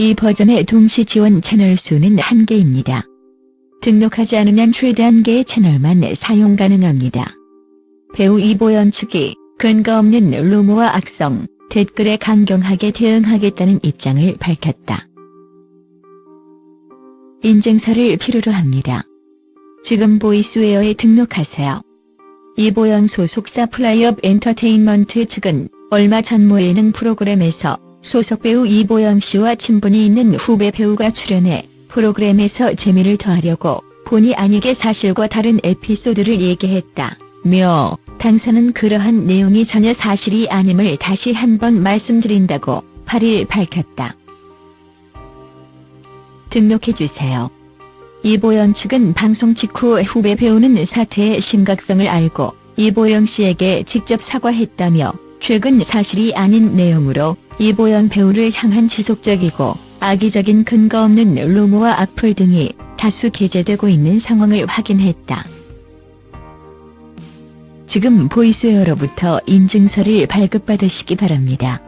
이 버전의 동시 지원 채널 수는 1개입니다. 등록하지 않으면 최대 1개의 채널만 사용 가능합니다. 배우 이보연 측이 근거 없는 루머와 악성, 댓글에 강경하게 대응하겠다는 입장을 밝혔다. 인증서를 필요로 합니다. 지금 Voiceware에 등록하세요. 이보연 소속 사 플라이업 엔터테인먼트 측은 얼마 전 모 예능 프로그램에서 소속 배우 이보연 씨와 친분이 있는 후배 배우가 출연해 프로그램에서 재미를 더하려고 본의 아니게 사실과 다른 에피소드를 얘기했다. 며 당사는 그러한 내용이 전혀 사실이 아님을 다시 한번 말씀드린다고 8일 밝혔다. 등록해주세요. 이보영 측은 방송 직후 후배 배우는 사태의 심각성을 알고 이보영 씨에게 직접 사과했다며 최근 사실이 아닌 내용으로 이보영 배우를 향한 지속적이고 악의적인 근거 없는 루머와 악플 등이 다수 게재되고 있는 상황을 확인했다. 지금 보이스웨어로부터 인증서를 발급받으시기 바랍니다.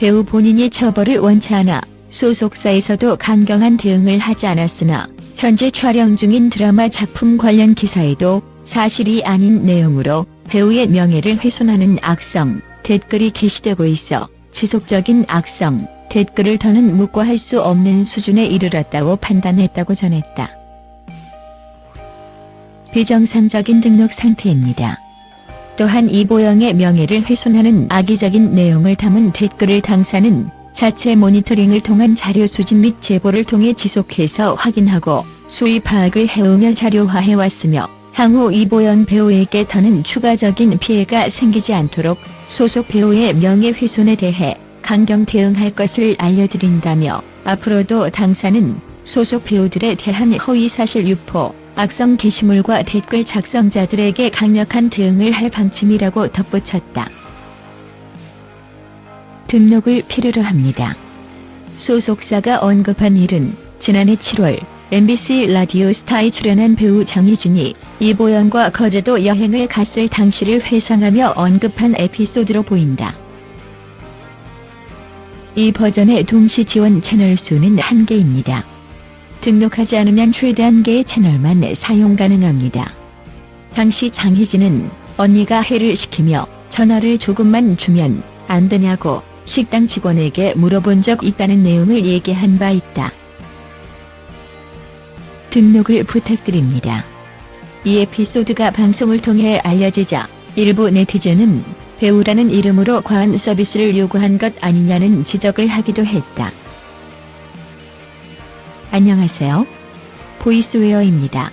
배우 본인이 처벌을 원치 않아 소속사에서도 강경한 대응을 하지 않았으나 현재 촬영 중인 드라마 작품 관련 기사에도 사실이 아닌 내용으로 배우의 명예를 훼손하는 악성 댓글이 게시되고 있어 지속적인 악성 댓글을 더는 묵과할 수 없는 수준에 이르렀다고 판단했다고 전했다. 비정상적인 등록 상태입니다. 또한 이보영의 명예를 훼손하는 악의적인 내용을 담은 댓글을 당사는 자체 모니터링을 통한 자료 수집 및 제보를 통해 지속해서 확인하고 수위 파악을 해오며 자료화해왔으며 향후 이보영 배우에게 더는 추가적인 피해가 생기지 않도록 소속 배우의 명예훼손에 대해 강경 대응할 것을 알려드린다며 앞으로도 당사는 소속 배우들에 대한 허위사실 유포, 악성 게시물과 댓글 작성자들에게 강력한 대응을 할 방침이라고 덧붙였다. 등록을 필요로 합니다. 소속사가 언급한 일은 지난해 7월 MBC 라디오 스타에 출연한 배우 정희준이 이보연과 거제도 여행을 갔을 당시를 회상하며 언급한 에피소드로 보인다. 이 버전의 동시 지원 채널 수는 1개입니다. 등록하지 않으면 최대 1개의 채널만 사용 가능합니다. 당시 장희진은 언니가 해를 시키며 전화를 조금만 주면 안 되냐고 식당 직원에게 물어본 적 있다는 내용을 얘기한 바 있다. 등록을 부탁드립니다. 이 에피소드가 방송을 통해 알려지자 일부 네티즌은 배우라는 이름으로 과한 서비스를 요구한 것 아니냐는 지적을 하기도 했다. 안녕하세요. 보이스웨어입니다.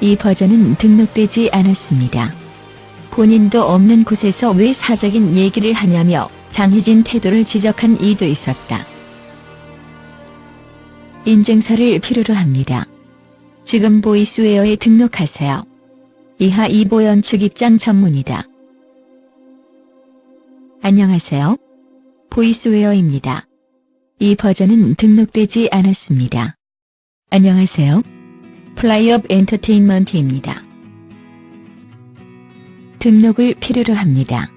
이 버전은 등록되지 않았습니다. 본인도 없는 곳에서 왜 사적인 얘기를 하냐며 장희진 태도를 지적한 이도 있었다. 인증서를 필요로 합니다. 지금 보이스웨어에 등록하세요. 이하 이보연 측 입장 전문이다. 안녕하세요. 보이스웨어입니다. 이 버전은 등록되지 않았습니다. 안녕하세요. 플라이업 엔터테인먼트입니다. 등록을 필요로 합니다.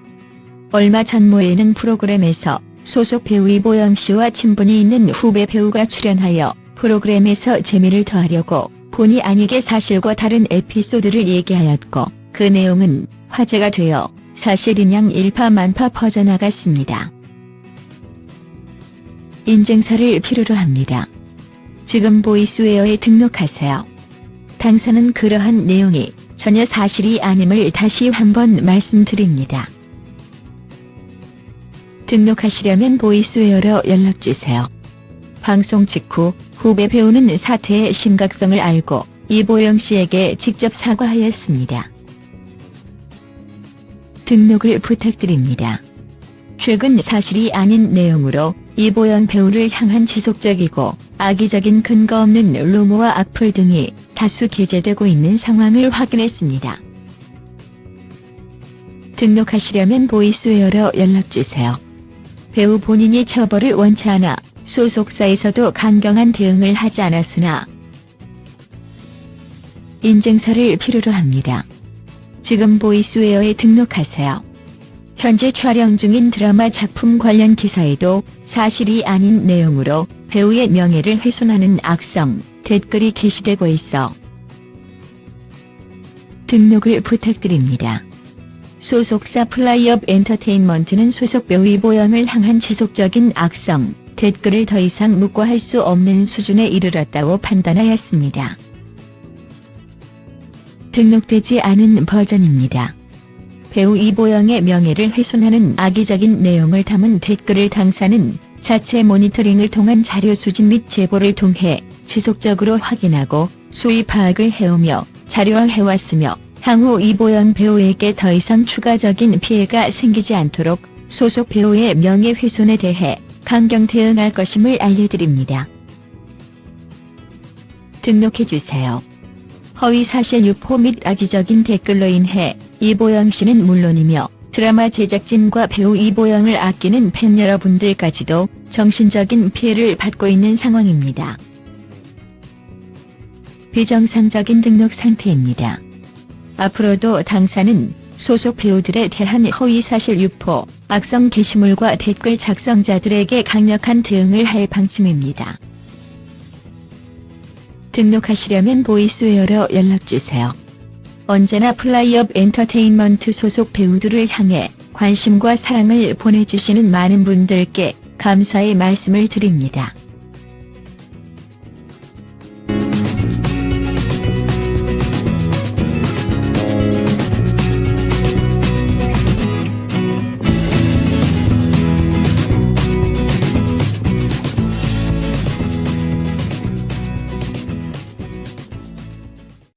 얼마 전 모 예능 프로그램에서 소속 배우 이보영 씨와 친분이 있는 후배 배우가 출연하여 프로그램에서 재미를 더하려고 본의 아니게 사실과 다른 에피소드를 얘기하였고 그 내용은 화제가 되어 사실인 양 일파만파 퍼져나갔습니다. 인증서를 필요로 합니다. 지금 보이스웨어에 등록하세요. 당사는 그러한 내용이 전혀 사실이 아님을 다시 한번 말씀드립니다. 등록하시려면 보이스웨어로 연락주세요. 방송 직후 후배 배우는 사태의 심각성을 알고 이보영 씨에게 직접 사과하였습니다. 등록을 부탁드립니다. 최근 사실이 아닌 내용으로 이보연 배우를 향한 지속적이고 악의적인 근거 없는 루머와 악플 등이 다수 게재되고 있는 상황을 확인했습니다. 등록하시려면 보이스웨어로 연락주세요. 배우 본인이 처벌을 원치 않아 소속사에서도 강경한 대응을 하지 않았으나 인증서를 필요로 합니다. 지금 보이스웨어에 등록하세요. 현재 촬영 중인 드라마 작품 관련 기사에도 사실이 아닌 내용으로 배우의 명예를 훼손하는 악성 댓글이 게시되고 있어 등록을 부탁드립니다. 소속사 플라이업 엔터테인먼트는 소속 배우 이보영을 향한 지속적인 악성 댓글을 더 이상 묵과할 수 없는 수준에 이르렀다고 판단하였습니다. 등록되지 않은 버전입니다. 배우 이보영의 명예를 훼손하는 악의적인 내용을 담은 댓글을 당사는 자체 모니터링을 통한 자료 수집 및 제보를 통해 지속적으로 확인하고 수위 파악을 해오며 자료화해왔으며 향후 이보영 배우에게 더 이상 추가적인 피해가 생기지 않도록 소속 배우의 명예훼손에 대해 강경 대응할 것임을 알려드립니다. 등록해주세요. 허위사실 유포 및 악의적인 댓글로 인해 이보영 씨는 물론이며 드라마 제작진과 배우 이보영을 아끼는 팬 여러분들까지도 정신적인 피해를 받고 있는 상황입니다. 비정상적인 등록 상태입니다. 앞으로도 당사는 소속 배우들에 대한 허위사실 유포, 악성 게시물과 댓글 작성자들에게 강력한 대응을 할 방침입니다. 등록하시려면 보이스웨어로 연락주세요. 언제나 플라이업 엔터테인먼트 소속 배우들을 향해 관심과 사랑을 보내주시는 많은 분들께 감사의 말씀을 드립니다.